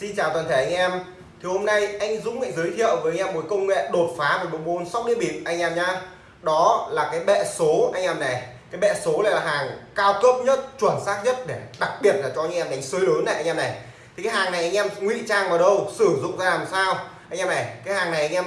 Xin chào toàn thể anh em Thì hôm nay anh Dũng lại giới thiệu với anh em một công nghệ đột phá về bộ môn sóc đĩa bịp anh em nhá Đó là cái bệ số anh em này Cái bệ số này là hàng cao cấp nhất, chuẩn xác nhất để đặc biệt là cho anh em đánh sới lớn này anh em này Thì cái hàng này anh em ngụy trang vào đâu, sử dụng ra làm sao Anh em này, cái hàng này anh em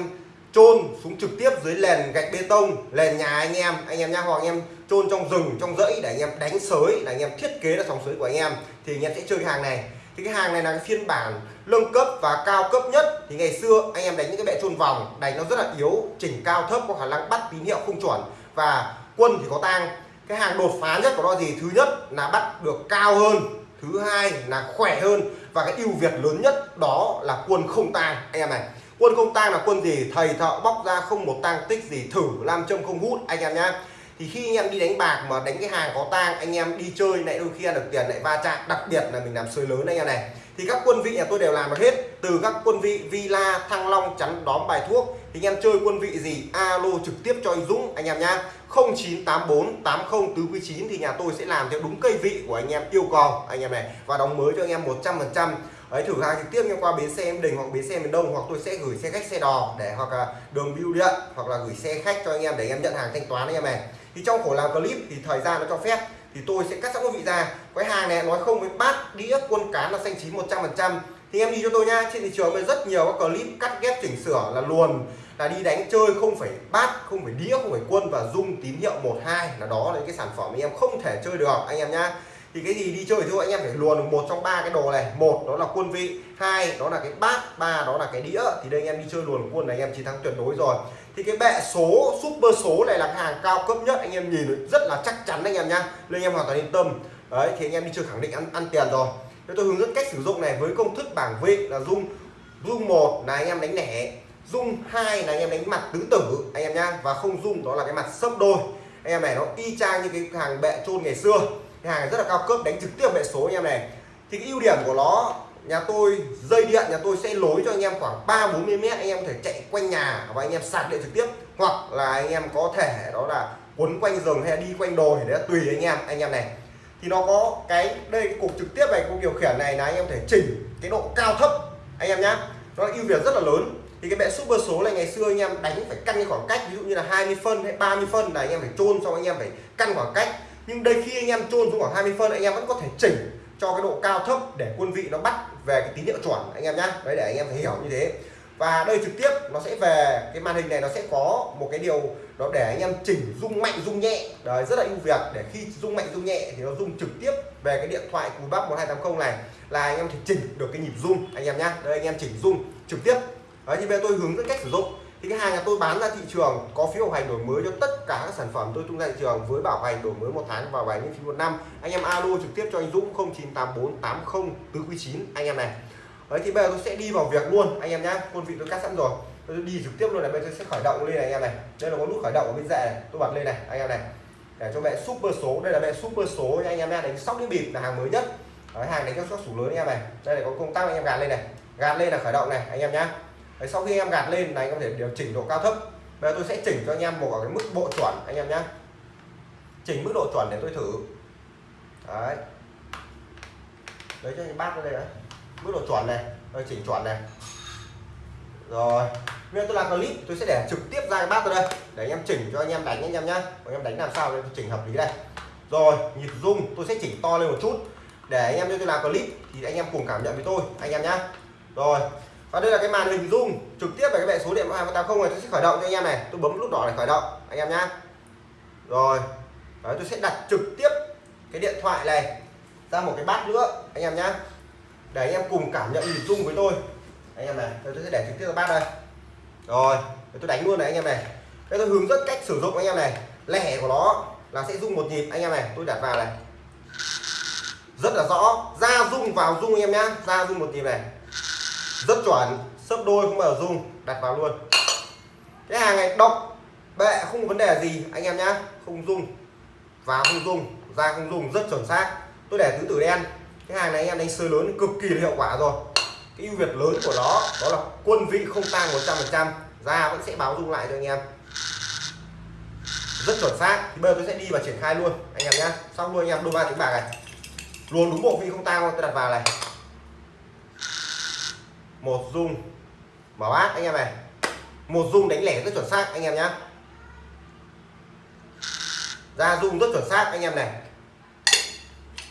chôn xuống trực tiếp dưới nền gạch bê tông nền nhà anh em anh em nhá hoặc anh em chôn trong rừng trong rẫy để anh em đánh sới để anh em thiết kế ra sòng sới của anh em thì anh em sẽ chơi cái hàng này thì cái hàng này là cái phiên bản nâng cấp và cao cấp nhất. Thì ngày xưa anh em đánh những cái bệ trôn vòng, đánh nó rất là yếu, chỉnh cao thấp, có khả năng bắt tín hiệu không chuẩn. Và quân thì có tang. Cái hàng đột phá nhất của nó gì? Thứ nhất là bắt được cao hơn, thứ hai là khỏe hơn. Và cái ưu việt lớn nhất đó là quân không tang. Anh em này, quân không tang là quân gì? Thầy thợ bóc ra không một tang tích gì, thử, làm châm không hút. Anh em nhá thì khi anh em đi đánh bạc mà đánh cái hàng có tang anh em đi chơi lại đôi khi ăn được tiền lại va chạm đặc biệt là mình làm sới lớn anh em này thì các quân vị nhà tôi đều làm được hết từ các quân vị villa thăng long chắn đóm bài thuốc thì anh em chơi quân vị gì alo trực tiếp cho anh dũng anh em nhá 0984 80 tứ quý 9 thì nhà tôi sẽ làm theo đúng cây vị của anh em yêu cầu anh em này và đóng mới cho anh em 100 phần trăm ấy thử hàng trực tiếp em qua bến xe em đình hoặc bến xe miền đông hoặc tôi sẽ gửi xe khách xe đò để hoặc là đường bưu điện hoặc là gửi xe khách cho anh em để anh em nhận hàng thanh toán anh em này thì trong khổ làm clip thì thời gian nó cho phép. Thì tôi sẽ cắt sẵn quý vị ra. Cái hàng này, nói không với bát đĩa, quân cán là xanh chín 100 phần trăm. Thì em đi cho tôi nha trên thị trường bây rất nhiều các clip cắt ghép chỉnh sửa là luồn, là đi đánh chơi không phải bát, không phải đĩa, không phải quân và dung tín hiệu một hai là đó là cái sản phẩm em không thể chơi được, anh em nhá thì cái gì đi chơi thì anh em phải luồn được một trong ba cái đồ này một đó là quân vị hai đó là cái bát ba đó là cái đĩa thì đây anh em đi chơi luồn quân này anh em chiến thắng tuyệt đối rồi thì cái bệ số super số này là hàng cao cấp nhất anh em nhìn rất là chắc chắn anh em nhá nên anh em hoàn toàn yên tâm đấy thì anh em đi chơi khẳng định ăn ăn tiền rồi Thế tôi hướng dẫn cách sử dụng này với công thức bảng vị là dung dung một là anh em đánh lẻ dung hai là anh em đánh mặt tứ tử anh em nhá và không dung đó là cái mặt sấp đôi anh em này nó y chang như cái hàng bệ chôn ngày xưa cái hàng rất là cao cấp đánh trực tiếp bệ số anh em này thì cái ưu điểm của nó nhà tôi dây điện nhà tôi sẽ lối cho anh em khoảng 3 40 mét anh em có thể chạy quanh nhà và anh em sạc điện trực tiếp hoặc là anh em có thể đó là quấn quanh rừng hay đi quanh đồi để tùy anh em anh em này thì nó có cái đây cục trực tiếp này cục điều khiển này là anh em thể chỉnh cái độ cao thấp anh em nhá nó ưu việt rất là lớn thì cái bệ super số này ngày xưa anh em đánh phải căn cái khoảng cách ví dụ như là 20 phân hay 30 phân là anh em phải chôn xong anh em phải căn khoảng cách nhưng đây khi anh em chôn xuống khoảng 20 phân, anh em vẫn có thể chỉnh cho cái độ cao thấp để quân vị nó bắt về cái tín hiệu chuẩn, anh em nhá. Đấy, để anh em phải hiểu như thế. Và đây trực tiếp, nó sẽ về cái màn hình này, nó sẽ có một cái điều đó để anh em chỉnh rung mạnh, rung nhẹ. Đấy, rất là ưu việt. Để khi rung mạnh, rung nhẹ thì nó rung trực tiếp về cái điện thoại cùi bắp 1280 này, là anh em thể chỉnh được cái nhịp rung, anh em nhá. Đây, anh em chỉnh rung trực tiếp. Đấy, như bây tôi hướng dẫn cách sử dụng thì cái hàng nhà tôi bán ra thị trường có phiếu bảo hành đổi mới cho tất cả các sản phẩm tôi tung ra thị trường với bảo hành đổi mới một tháng và bảo hành phí một năm. Anh em alo trực tiếp cho anh Dũng 098480 tứ quý 9 anh em này. Đấy thì bây giờ tôi sẽ đi vào việc luôn anh em nhá. Quân vị tôi cắt sẵn rồi. Tôi đi trực tiếp luôn này bây giờ sẽ khởi động lên này anh em này. Đây là có nút khởi động ở bên rẻ này tôi bật lên này anh em này. Để cho mẹ super số đây là mẹ super số anh em nhá. Đánh sóc đĩa bịp là hàng mới nhất. Đấy, hàng đánh các sóc sủ lớn anh em này. Đây là có công tắc anh em gạt lên này. Gạt lên là khởi động này anh em nhá. Đấy, sau khi em gạt lên này anh có thể điều chỉnh độ cao thấp. Bây giờ tôi sẽ chỉnh cho anh em một cái mức độ chuẩn anh em nhé chỉnh mức độ chuẩn để tôi thử. Đấy. Lấy cho anh bát ra đây đấy. Mức độ chuẩn này tôi chỉnh chuẩn này. Rồi. Bây giờ tôi làm clip tôi sẽ để trực tiếp ra cái bát ra đây. Để anh em chỉnh cho anh em đánh anh em nhá. Anh em đánh làm sao để tôi chỉnh hợp lý đây. Rồi nhịp rung tôi sẽ chỉnh to lên một chút. Để anh em cho tôi làm clip thì anh em cùng cảm nhận với tôi anh em nhá. Rồi và đây là cái màn hình zoom trực tiếp về cái bệ số điện 1280 này tôi sẽ khởi động cho anh em này. Tôi bấm nút đỏ để khởi động anh em nhá. Rồi Đấy, tôi sẽ đặt trực tiếp cái điện thoại này ra một cái bát nữa anh em nhá. Để anh em cùng cảm nhận nhịp rung với tôi. Anh em này tôi sẽ để trực tiếp vào bát đây. Rồi tôi đánh luôn này anh em này. Đây tôi hướng dẫn cách sử dụng anh em này. Lẻ của nó là sẽ rung một nhịp anh em này. Tôi đặt vào này. Rất là rõ. Ra rung vào rung anh em nhá. Ra rung một nhịp này rất chuẩn, sấp đôi không bao giờ rung đặt vào luôn. Cái hàng này đọc bệ, không có vấn đề gì, anh em nhá. Không rung vào không rung ra không rung rất chuẩn xác. Tôi để tứ tử đen. Cái hàng này anh em đánh sơi lớn, cực kỳ hiệu quả rồi. Cái ưu việt lớn của nó, đó là quân vị không tăng 100 phần trăm. Ra vẫn sẽ báo rung lại cho anh em. Rất chuẩn xác. Thì bây giờ tôi sẽ đi và triển khai luôn. Anh em nhá. Xong luôn anh em, đôi ba tiếng bạc này. Luôn đúng bộ vị không tăng tôi đặt vào này một dung. Mở bát, anh em này. Một dung đánh lẻ rất chuẩn xác, anh em nhá. Ra dung rất chuẩn xác, anh em này.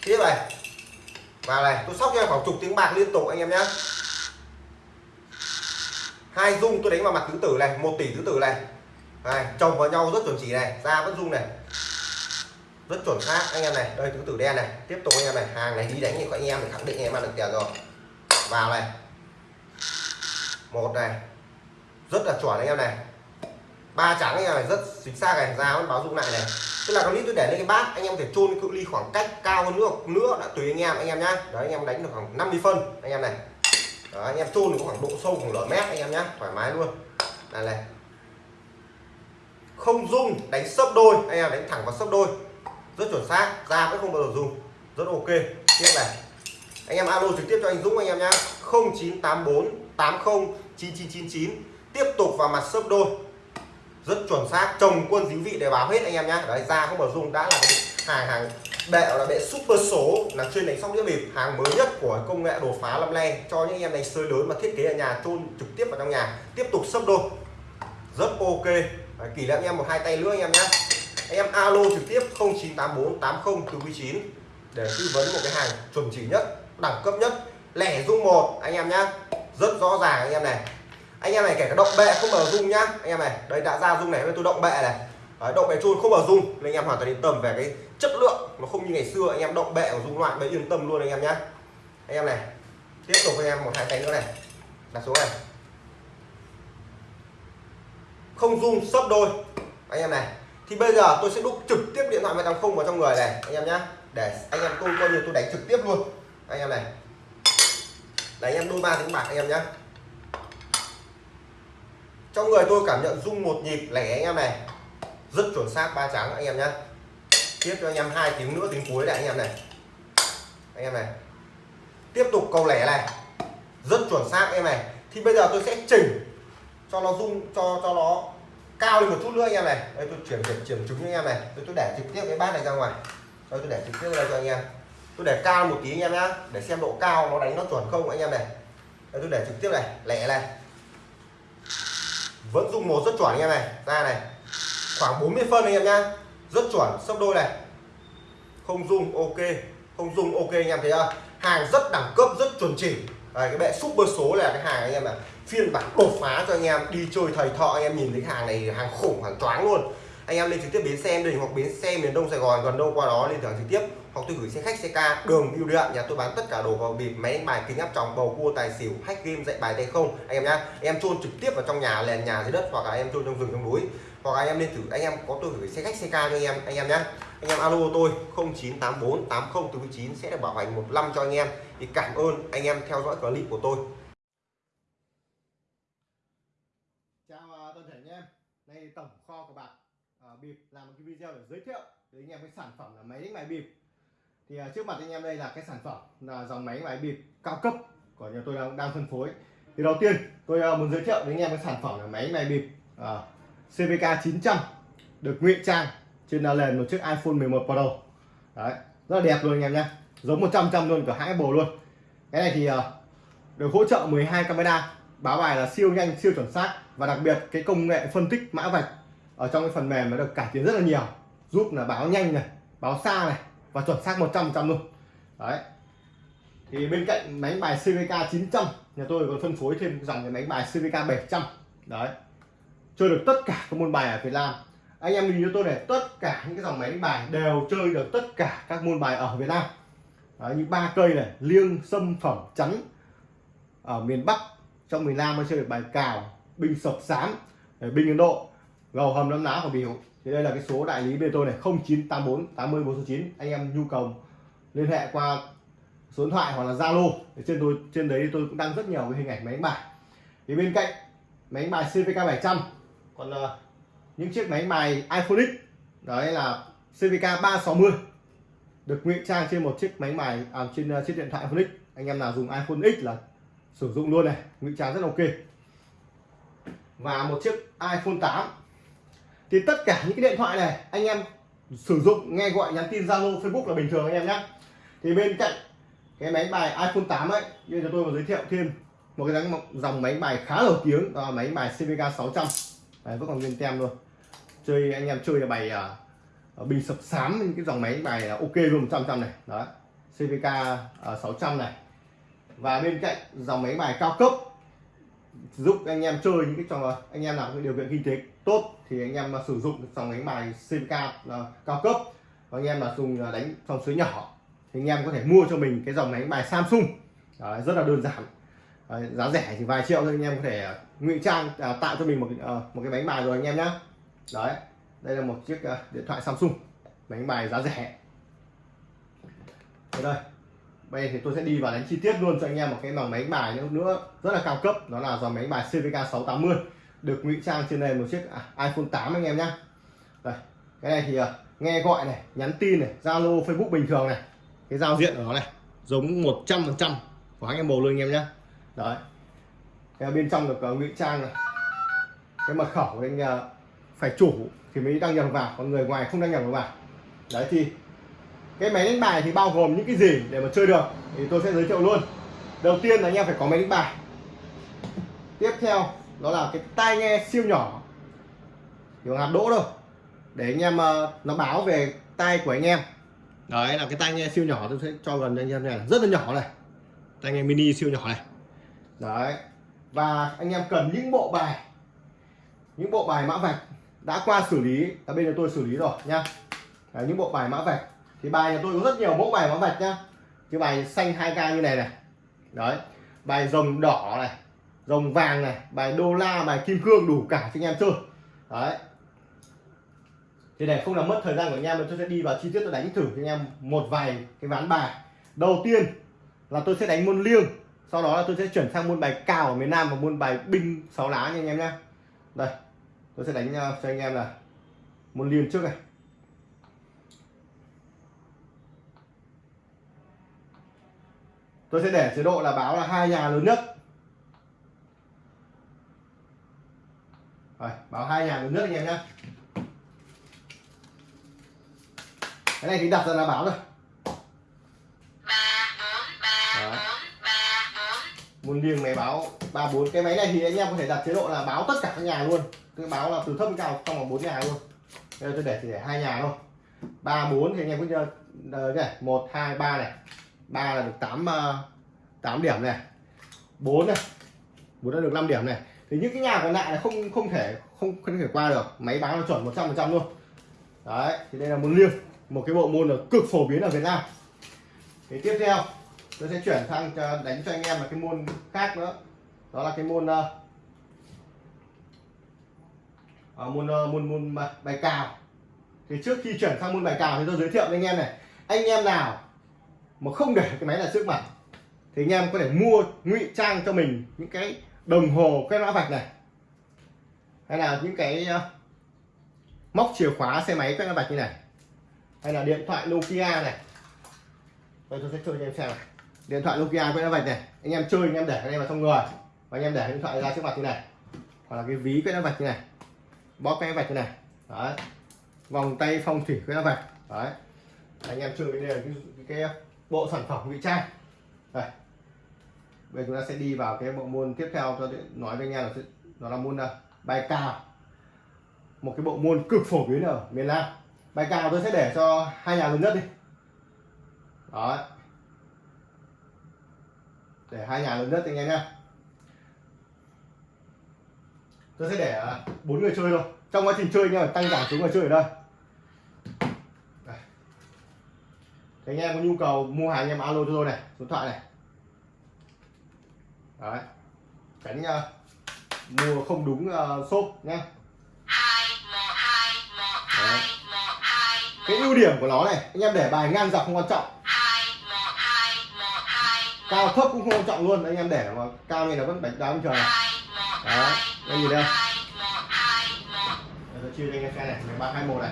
Tiếp này. Vào này, tôi sóc cho khoảng chục tiếng bạc liên tục, anh em nhá. Hai dung tôi đánh vào mặt tứ tử này, một tỷ tứ tử này. Này, chồng vào nhau rất chuẩn chỉ này, ra vẫn dung này. Rất chuẩn xác, anh em này. Đây, tứ tử đen này. Tiếp tục, anh em này. Hàng này đi đánh thì các anh em để khẳng định anh em ăn được tiền rồi. Vào này một này rất là chuẩn anh em này ba trắng anh em này rất chính xác này ra vẫn báo dung lại này tức là con nít tôi để lên cái bát anh em thể chôn cự ly khoảng cách cao hơn nữa nữa đã tùy anh em anh em nhá đấy anh em đánh được khoảng 50 phân anh em này đó, anh em chôn được khoảng độ sâu khoảng nửa mét anh em nhá thoải mái luôn này này không dung đánh sấp đôi anh em đánh thẳng vào sấp đôi rất chuẩn xác ra vẫn không bao giờ dùng rất ok tiếp này anh em alo trực tiếp cho anh Dũng anh em nhá 0984 80 9999 tiếp tục vào mặt sấp đôi. Rất chuẩn xác chồng quân dính vị để báo hết anh em nhá. Đấy ra không bảo dùng đã là cái hàng hàng bệ là bệ super số là chuyên đánh sóc đĩa bịp hàng mới nhất của công nghệ đột phá lâm le cho những anh em đánh sơi lớn mà thiết kế ở nhà chôn trực tiếp vào trong nhà. Tiếp tục sấp đôi. Rất ok. Đấy, kỷ niệm anh em một hai tay nữa anh em nhé anh em alo trực tiếp 0984 80 từ 9 để tư vấn một cái hàng chuẩn chỉ nhất đẳng cấp nhất. Lẻ dung một anh em nhá rất rõ ràng anh em này. Anh em này kể cả động bệ không mở dung nhá. Anh em này đây đã ra dung này với tôi động bệ này. Đấy, động bệ chun không mở dung nên anh em hoàn toàn yên tâm về cái chất lượng nó không như ngày xưa. Anh em động bệ của dung loại mới yên tâm luôn anh em nhá. Anh em này tiếp tục anh em một hai tay nữa này. Đặt xuống này. Không dung sấp đôi. Anh em này thì bây giờ tôi sẽ đúc trực tiếp điện thoại vào không vào trong người này anh em nhá. Để anh em tôi coi như tôi đánh trực tiếp luôn. Anh em này đấy anh em đôi ba tiếng bạc anh em nhé. trong người tôi cảm nhận rung một nhịp lẻ anh em này. Rất chuẩn xác, ba trắng anh em nhé tiếp cho anh em hai tiếng nữa, tiếng cuối này anh em này. Anh em này. Tiếp tục câu lẻ này. Rất chuẩn xác anh em này. Thì bây giờ tôi sẽ chỉnh cho nó rung, cho cho nó cao lên một chút nữa anh em này. Đây, tôi chuyển chuyển chuyển trứng anh em này. Tôi tôi để trực tiếp cái bát này ra ngoài. Đây, tôi để trực tiếp đây cho anh em tôi để cao một tí anh em nhá để xem độ cao nó đánh nó chuẩn không anh em này. Đây tôi để trực tiếp này lẻ này. Vẫn dùng một rất chuẩn anh em này ra này. Khoảng 40 phân anh em nhá rất chuẩn sấp đôi này. Không dùng ok không dùng ok anh em thấy không hàng rất đẳng cấp rất chuẩn chỉ. Đấy, cái bệ super số là cái hàng anh em là phiên bản đột phá cho anh em đi chơi thầy thọ anh em nhìn thấy hàng này hàng khủng hàng choáng luôn anh em lên trực tiếp bến xe, em đây hoặc bến xe miền đông sài gòn, gần đâu qua đó lên thẳng trực tiếp. Hoặc tôi gửi xe khách, xe ca, đường, bưu điện, nhà tôi bán tất cả đồ vào bịp, máy đánh bài kính áp tròng, bầu cua, tài xỉu, hack game, dạy bài tay không. Anh em nhá, em chôn trực tiếp vào trong nhà nền nhà dưới đất, hoặc là em chôn trong rừng trong núi. Hoặc anh em nên thử, anh em có tôi gửi xe khách, xe ca cho anh em anh em nhá. Anh em alo tôi 0984 80 9 sẽ được bảo hành một năm cho anh em. Thì cảm ơn anh em theo dõi clip của tôi chào uh, toàn thể anh em đây tổng kho của bạc uh, bịp làm một cái video để giới thiệu đến anh em cái sản phẩm là máy đánh bài bịp. Thì uh, trước mặt anh em đây là cái sản phẩm là dòng máy đánh bài bịp cao cấp của nhà tôi đang, đang phân phối. Thì đầu tiên tôi uh, muốn giới thiệu đến anh em cái sản phẩm là máy đánh bài bịp uh, CVK 900 được ngụy trang trên nền một chiếc iPhone 11 Pro. Đấy rất là đẹp luôn anh em nhé. Giống 100 trăm luôn cả hãng bồ luôn. Cái này thì uh, được hỗ trợ 12 camera. Báo bài là siêu nhanh siêu chuẩn xác và đặc biệt cái công nghệ phân tích mã vạch ở trong cái phần mềm nó được cải tiến rất là nhiều. Giúp là báo nhanh này báo xa này và chuẩn xác 100 trăm luôn. Đấy. Thì bên cạnh máy bài CVK 900 nhà tôi còn phân phối thêm dòng cái máy bài CVK 700 đấy. Chơi được tất cả các môn bài ở Việt Nam. Anh em nhìn cho tôi này tất cả những cái dòng máy đánh bài đều chơi được tất cả các môn bài ở Việt Nam. Đấy, như ba cây này liêng xâm phẩm chắn. Ở miền Bắc trong miền Nam mới chơi được bài cào binh sập sám binh Ấn Độ gầu hầm nấm ná của biểu thì đây là cái số đại lý bên tôi này 0984 80 409 anh em nhu cầu liên hệ qua số điện thoại hoặc là Zalo. Trên tôi trên đấy tôi cũng đăng rất nhiều cái hình ảnh máy đánh bài. Thì bên cạnh máy đánh bài CVK 700 còn uh, những chiếc máy bài iPhone X đấy là CVK 360 được ngụy trang trên một chiếc máy bài à, trên uh, chiếc điện thoại iPhone X. Anh em nào dùng iPhone X là sử dụng luôn này ngụy trang rất ok. Và một chiếc iPhone 8 thì tất cả những cái điện thoại này anh em sử dụng nghe gọi nhắn tin Zalo Facebook là bình thường anh em nhé thì bên cạnh cái máy bài iPhone 8 ấy như cho tôi vừa giới thiệu thêm một cái dòng, dòng máy bài khá nổi tiếng đó là máy bài CVK 600 Đấy, vẫn còn nguyên tem luôn. Chơi anh em chơi là bài uh, bình sập sám những cái dòng máy bài uh, ok luôn 100 trăm này. Đó CVK uh, 600 này. Và bên cạnh dòng máy bài cao cấp giúp anh em chơi những cái trò anh em nào có điều kiện kinh tế tốt thì anh em mà sử dụng dòng đánh bài CVK uh, cao cấp và anh em là dùng à, đánh trong suối nhỏ thì anh em có thể mua cho mình cái dòng đánh bài Samsung. Đấy, rất là đơn giản. Đấy, giá rẻ chỉ vài triệu thôi anh em có thể à, ngụy trang à, tạo cho mình một à, một cái bánh bài rồi anh em nhé đấy đây là một chiếc à, điện thoại Samsung bánh bài giá rẻ. Ở đây bây giờ thì tôi sẽ đi vào đánh chi tiết luôn cho anh em một cái dòng máy bài nữa, nữa rất là cao cấp đó là dòng máy bài CVK 680 được ngụy trang trên nền một chiếc à, iPhone 8 anh em nhé đây cái này thì uh, nghe gọi này nhắn tin này Zalo Facebook bình thường này. Cái giao diện của nó này giống 100 phần trăm của anh em bầu luôn anh em nhé đấy. Cái bên trong được uh, ngụy trang này. Cái mật khẩu của anh uh, phải chủ thì mới đăng nhập vào còn người ngoài không đăng nhập vào. Đấy thì cái máy đánh bài thì bao gồm những cái gì để mà chơi được thì tôi sẽ giới thiệu luôn. Đầu tiên là anh em phải có máy đánh bài. Tiếp theo đó là cái tai nghe siêu nhỏ. Kiểu hạt đỗ đâu để anh em uh, nó báo về tai của anh em. Đấy là cái tai nghe siêu nhỏ tôi sẽ cho gần cho anh em này rất là nhỏ này. Tai nghe mini siêu nhỏ này. Đấy. Và anh em cần những bộ bài. Những bộ bài mã vạch. Đã qua xử lý ở bên này tôi xử lý rồi nha. Đấy, những bộ bài mã vạch thì bài nhà tôi có rất nhiều mẫu bài mã vạch nhá. Cái bài xanh 2k như này này. Đấy. Bài rồng đỏ này, rồng vàng này, bài đô la, bài kim cương đủ cả cho anh em chơi. Đấy. Thì để không làm mất thời gian của anh em, tôi sẽ đi vào chi tiết tôi đánh thử cho anh em một vài cái ván bài. Đầu tiên là tôi sẽ đánh môn liêng. Sau đó là tôi sẽ chuyển sang môn bài cào ở miền Nam và môn bài binh sáu lá nha anh em nhé đây. Tôi sẽ đánh ờ, cho anh em là môn liêng trước này. Tôi sẽ để chế độ là báo là hai nhà lớn nhất. Rồi, báo hai nhà lớn nhất anh em nhé cái này thì đặt ra là báo rồi. Muốn liêng máy báo ba bốn. Cái máy này thì anh em có thể đặt chế độ là báo tất cả các nhà luôn. Cái báo là từ thấp đến cao trong vòng bốn nhà luôn. Bây giờ tôi để chỉ để hai nhà thôi. Ba bốn thì anh em cứ chơi này. Một hai ba này ba là được 8 8 ờ, điểm này. 4 này. 4 đã được 5 điểm này. Thì những cái nhà còn lại là không không thể không không thể qua được. Máy báo là chuẩn 100 phần trăm luôn. Đấy thì đây là môn liêng. Một cái bộ môn là cực phổ biến ở Việt Nam. Thì tiếp theo tôi sẽ chuyển sang đánh cho anh em là cái môn khác nữa. Đó là cái môn uh, môn uh, môn môn bài cào. Thì trước khi chuyển sang môn bài cào thì tôi giới thiệu với anh em này. Anh em nào mà không để cái máy này trước mặt thì anh em có thể mua ngụy trang cho mình những cái đồng hồ cái mã vạch này. Hay là những cái ờ, móc chìa khóa xe máy cái mã vạch như này. Hay là điện thoại Nokia này. Đây tôi sẽ chơi cho em xem này. Điện thoại Nokia cái mã vạch này. Anh em chơi anh em để cái này vào trong người. Và anh em để điện thoại ra trước mặt như này. Hoặc là cái ví cái mã vạch như này. Bóp cái vạch như này. Đấy. Vòng tay phong thủy cái mã vạch. Đấy. Anh em chơi cái này cái, cái, cái bộ sản phẩm ngụy trang. Đây. Bây giờ chúng ta sẽ đi vào cái bộ môn tiếp theo cho nói với anh em là nó là môn nào? bài cào một cái bộ môn cực phổ biến ở miền Nam. Bài cào tôi sẽ để cho hai nhà lớn nhất đi. Đó. Để hai nhà lớn nhất anh em nhé tôi sẽ để à, bốn người chơi thôi. Trong quá trình chơi anh em tăng giảm xuống người chơi ở đây. Anh em có nhu cầu mua hàng anh em alo cho tôi này số điện thoại này. Đấy. Tránh uh, mua không đúng uh, shop nhé cái ưu điểm của nó này anh em để bài ngang dọc không quan trọng. Cao thấp cũng không quan trọng luôn anh em để mà cao như là vẫn đánh đá bình thường này. Đó đây nhìn đây. Tôi chia cho anh em xem này ba hai một này.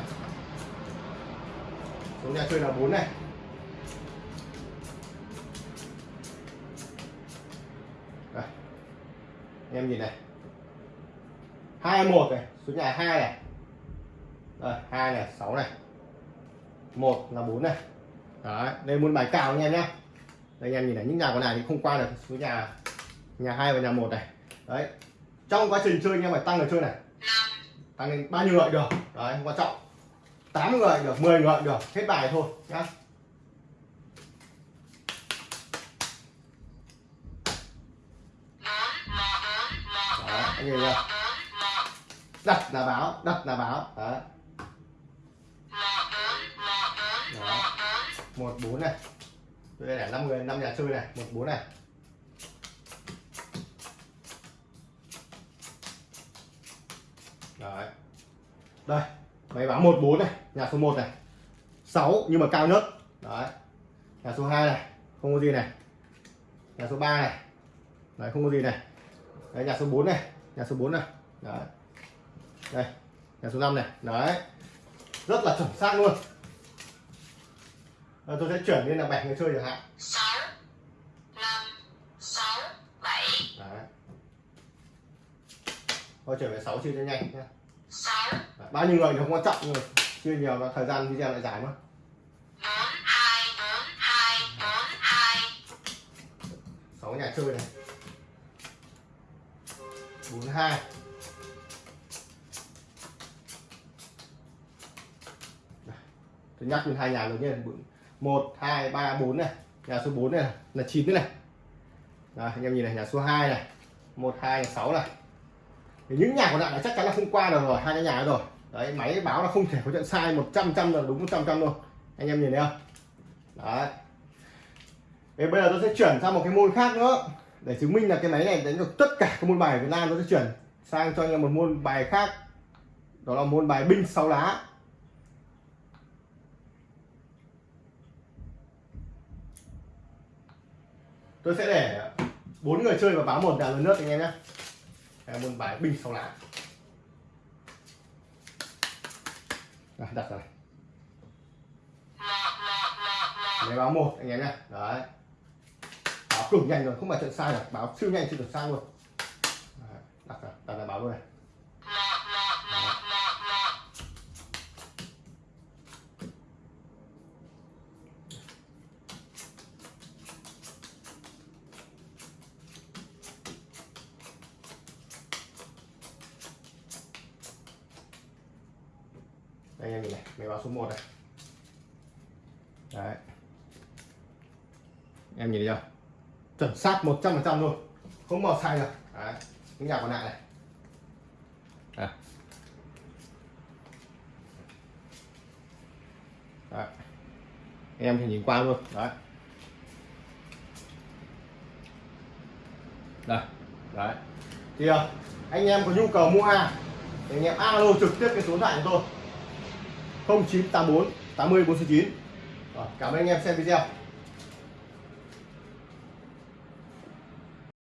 Số nhà chơi là bốn này. Em nhìn này. Hai một này, số nhà hai này. Đây, hai này, sáu này. Một là bốn này. Đấy, đây muốn bài cào anh em nhé đây, anh em nhìn này, những nhà còn lại thì không qua được số nhà nhà hai và nhà một này. Đấy, trong quá trình chơi anh em phải tăng người chơi này. Tăng lên bao nhiêu người được? Đấy không quan trọng. 8 người được 10 người được, hết bài thôi nhá Đấy, anh nhìn chưa đặt là báo đặt là báo đấy. Đó. một bốn này. Tôi để năm người, năm nhà chơi này. Một bốn này. Đấy. Đây, máy báo một bốn này, nhà số 1 này. 6 nhưng mà cao nhất. Đấy. Nhà số 2 này, không có gì này. Nhà số 3 này. Đấy, không có gì này. Đấy, nhà số 4 này nhà số 4 này. Đấy. Đây nhà số 5 này. Đấy. Rất là chuẩn xác luôn. Rồi tôi sẽ chuyển lên là bảy người chơi chẳng hạn. Sáu năm sáu bảy. Đấy. Thôi chuyển về 6 chia cho nhanh nhá. Sáu. Đấy, bao nhiêu người thì không quan trọng nhưng mà chia nhiều là thời gian video lại dài mà. Bốn hai bốn hai bốn hai. 6 nhà chơi này 42 tôi nhắc lên hai nhà đầu nhé. 1 2 3 4 này. Nhà số 4 này là 9 thế này. Đấy, anh em nhìn này nhà số 2 này. 1 2 6 này. Thì những nhà còn lại là chắc chắn là không qua được rồi hai cái nhà rồi. Đấy máy báo là không thể có trận sai 100 trăm là đúng 100 trăm luôn. Anh em nhìn thấy không? Đấy. Thế bây giờ tôi sẽ chuyển sang một cái môn khác nữa để chứng minh là cái máy này đánh được tất cả các môn bài ở Việt Nam tôi sẽ chuyển sang cho anh em một môn bài khác. Đó là môn bài binh sáu lá. Tôi sẽ để bốn người chơi và báo một đà lớn nước anh em nhé. Môn bài binh sáu lá. Rồi, đặt rồi. Máy báo một anh em nhé. Đấy báo cực nhanh rồi, không phải chuyện sai rồi, báo siêu nhanh chưa được sai luôn. Đặt rồi đặt là báo luôn này. Đây, anh em nhìn này, máy báo số 1 này. Đấy. Em nhìn thấy chưa? Chuẩn xác 100% luôn không bao sai được. Đấy những nhà còn lại này. Đấy. đấy em thì nhìn qua luôn. Đấy. Đây đấy. Thì ờ, anh em có nhu cầu mua hàng thì anh em alo trực tiếp cái số điện thoại của tôi. 0984 80 49 Rồi, cảm ơn anh em xem video.